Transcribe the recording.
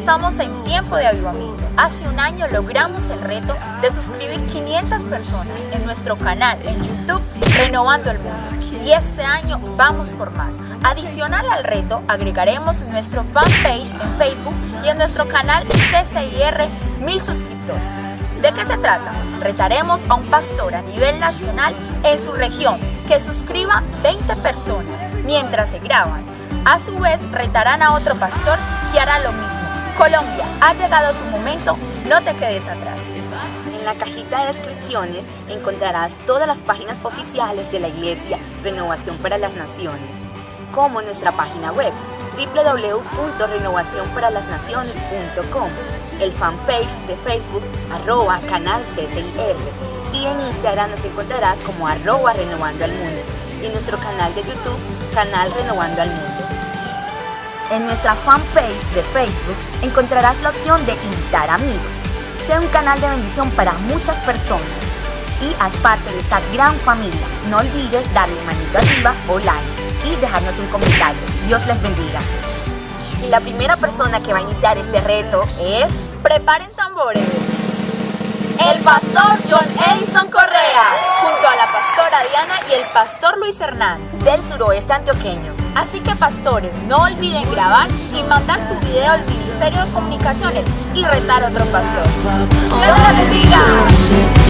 estamos en tiempo de avivamiento. Hace un año logramos el reto de suscribir 500 personas en nuestro canal en YouTube Renovando el Mundo. Y este año vamos por más. Adicional al reto, agregaremos nuestro fanpage en Facebook y en nuestro canal CCIR mil suscriptores. ¿De qué se trata? Retaremos a un pastor a nivel nacional en su región que suscriba 20 personas mientras se graban. A su vez, retarán a otro pastor que hará lo mismo. Colombia, ha llegado tu momento, no te quedes atrás. En la cajita de descripciones encontrarás todas las páginas oficiales de la Iglesia Renovación para las Naciones, como nuestra página web www.renovacionparalasnaciones.com, el fanpage de Facebook arroba canal CCIR y en Instagram nos encontrarás como arroba renovando al mundo y nuestro canal de YouTube canal renovando al mundo. En nuestra fanpage de Facebook encontrarás la opción de invitar amigos. Sea un canal de bendición para muchas personas y haz parte de esta gran familia. No olvides darle manito arriba o like y dejarnos un comentario. Dios les bendiga. Y la primera persona que va a iniciar este reto es... Preparen tambores. El pastor John Edison Correa, junto a la pastora Diana y el pastor Luis Hernán, del suroeste antioqueño. Así que pastores, no olviden grabar y mandar su video al Ministerio de Comunicaciones y retar a otro pastor. ¡Dios!